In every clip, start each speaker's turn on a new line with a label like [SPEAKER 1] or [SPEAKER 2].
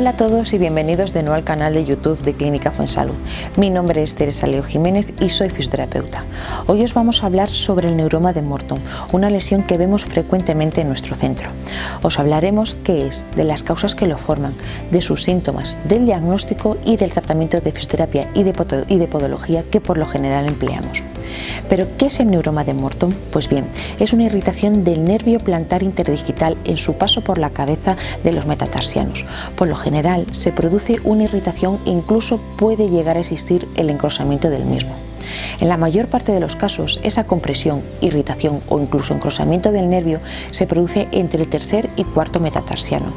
[SPEAKER 1] todos y bienvenidos de nuevo al canal de YouTube de Clínica Fuensalud. Mi nombre es Teresa Leo Jiménez y soy fisioterapeuta. Hoy os vamos a hablar sobre el neuroma de Morton, una lesión que vemos frecuentemente en nuestro centro. Os hablaremos qué es, de las causas que lo forman, de sus síntomas, del diagnóstico y del tratamiento de fisioterapia y de podología que por lo general empleamos. ¿Pero qué es el neuroma de Morton? Pues bien, es una irritación del nervio plantar interdigital en su paso por la cabeza de los metatarsianos. Por lo general se produce una irritación e incluso puede llegar a existir el engrosamiento del mismo. En la mayor parte de los casos, esa compresión, irritación o incluso encrosamiento del nervio se produce entre el tercer y cuarto metatarsiano,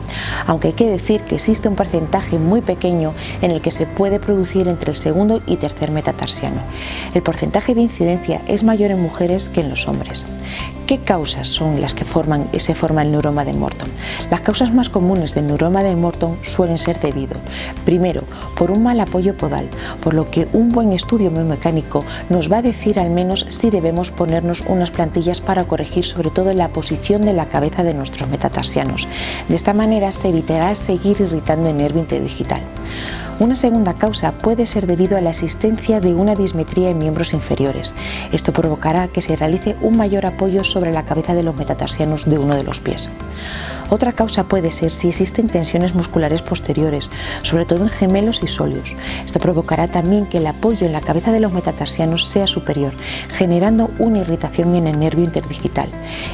[SPEAKER 1] aunque hay que decir que existe un porcentaje muy pequeño en el que se puede producir entre el segundo y tercer metatarsiano. El porcentaje de incidencia es mayor en mujeres que en los hombres. ¿Qué causas son las que forman, se forma el neuroma de Morton? Las causas más comunes del neuroma de Morton suelen ser debido, primero, por un mal apoyo podal, por lo que un buen estudio biomecánico nos va a decir al menos si debemos ponernos unas plantillas para corregir sobre todo la posición de la cabeza de nuestros metatarsianos. De esta manera se evitará seguir irritando el nervio interdigital. Una segunda causa puede ser debido a la existencia de una dismetría en miembros inferiores. Esto provocará que se realice un mayor apoyo sobre la cabeza de los metatarsianos de uno de los pies. Otra causa puede ser si existen tensiones musculares posteriores, sobre todo en gemelos y sóleos. Esto provocará también que el apoyo en la cabeza de los metatarsianos sea superior, generando una irritación en el nervio interdigital.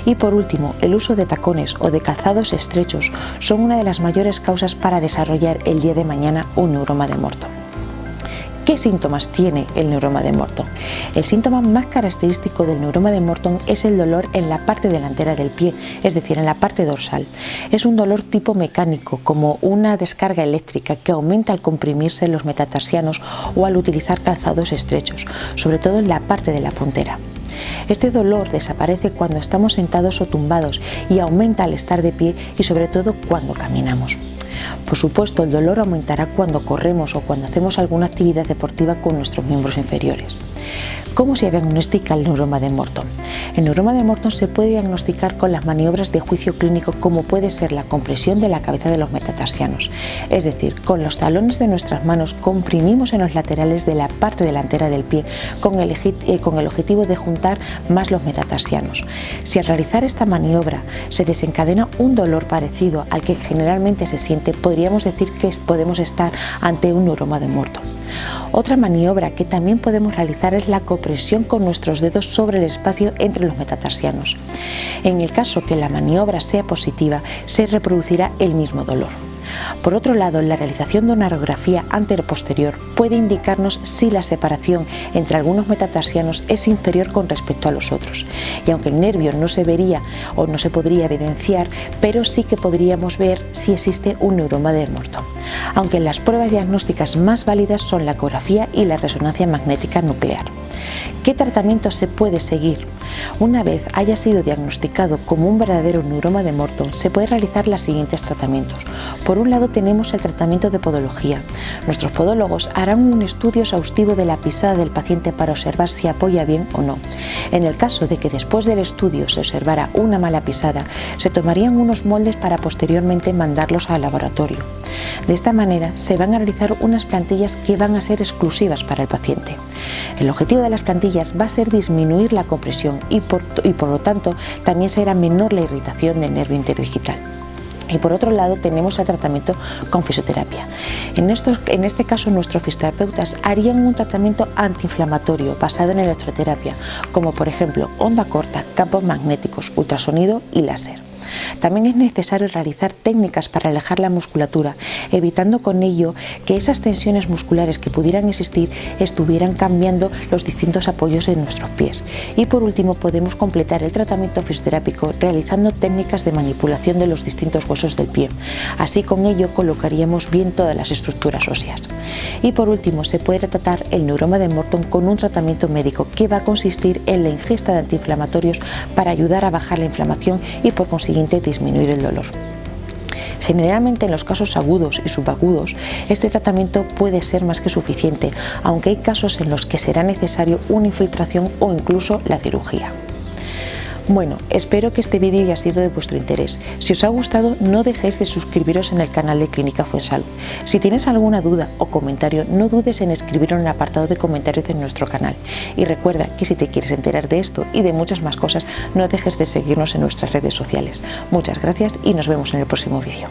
[SPEAKER 1] Y por último, el uso de tacones o de calzados estrechos son una de las mayores causas para desarrollar el día de mañana un neuroma de Morton. ¿Qué síntomas tiene el neuroma de Morton? El síntoma más característico del neuroma de Morton es el dolor en la parte delantera del pie, es decir, en la parte dorsal. Es un dolor tipo mecánico, como una descarga eléctrica que aumenta al comprimirse los metatarsianos o al utilizar calzados estrechos, sobre todo en la parte de la puntera. Este dolor desaparece cuando estamos sentados o tumbados y aumenta al estar de pie y sobre todo cuando caminamos. Por supuesto, el dolor aumentará cuando corremos o cuando hacemos alguna actividad deportiva con nuestros miembros inferiores. ¿Cómo se diagnostica el neuroma de Morton? El neuroma de Morton se puede diagnosticar con las maniobras de juicio clínico como puede ser la compresión de la cabeza de los metatarsianos, es decir, con los talones de nuestras manos comprimimos en los laterales de la parte delantera del pie con el, eh, con el objetivo de juntar más los metatarsianos. Si al realizar esta maniobra se desencadena un dolor parecido al que generalmente se siente, podríamos decir que podemos estar ante un neuroma de Morton. Otra maniobra que también podemos realizar es la copresión con nuestros dedos sobre el espacio entre los metatarsianos. En el caso que la maniobra sea positiva, se reproducirá el mismo dolor. Por otro lado, la realización de una radiografía antero-posterior puede indicarnos si la separación entre algunos metatarsianos es inferior con respecto a los otros. Y aunque el nervio no se vería o no se podría evidenciar, pero sí que podríamos ver si existe un neuroma de Morton. Aunque las pruebas diagnósticas más válidas son la ecografía y la resonancia magnética nuclear. ¿Qué tratamiento se puede seguir? Una vez haya sido diagnosticado como un verdadero neuroma de Morton, se puede realizar los siguientes tratamientos. Por un lado tenemos el tratamiento de podología. Nuestros podólogos harán un estudio exhaustivo de la pisada del paciente para observar si apoya bien o no. En el caso de que después del estudio se observara una mala pisada, se tomarían unos moldes para posteriormente mandarlos al laboratorio. De esta manera se van a realizar unas plantillas que van a ser exclusivas para el paciente. El objetivo de las plantillas va a ser disminuir la compresión y por, lo tanto también será menor la irritación del nervio interdigital. Y por otro lado tenemos el tratamiento con fisioterapia. En este caso nuestros fisioterapeutas harían un tratamiento antiinflamatorio basado en electroterapia, como por ejemplo onda corta, campos magnéticos, ultrasonido y láser. También es necesario realizar técnicas para alejar la musculatura, evitando con ello que esas tensiones musculares que pudieran existir estuvieran cambiando los distintos apoyos en nuestros pies. Y por último podemos completar el tratamiento fisioterápico realizando técnicas de manipulación de los distintos huesos del pie. Así con ello colocaríamos bien todas las estructuras óseas. Y por último se puede tratar el neuroma de Morton con un tratamiento médico que va a consistir en la ingesta de antiinflamatorios para ayudar a bajar la inflamación y por consiguiente disminuir el dolor. Generalmente en los casos agudos y subagudos este tratamiento puede ser más que suficiente, aunque hay casos en los que será necesario una infiltración o incluso la cirugía. Bueno, espero que este vídeo haya sido de vuestro interés. Si os ha gustado, no dejéis de suscribiros en el canal de Clínica Fuensalud. Si tienes alguna duda o comentario, no dudes en escribirlo en el apartado de comentarios de nuestro canal. Y recuerda que si te quieres enterar de esto y de muchas más cosas, no dejes de seguirnos en nuestras redes sociales. Muchas gracias y nos vemos en el próximo vídeo.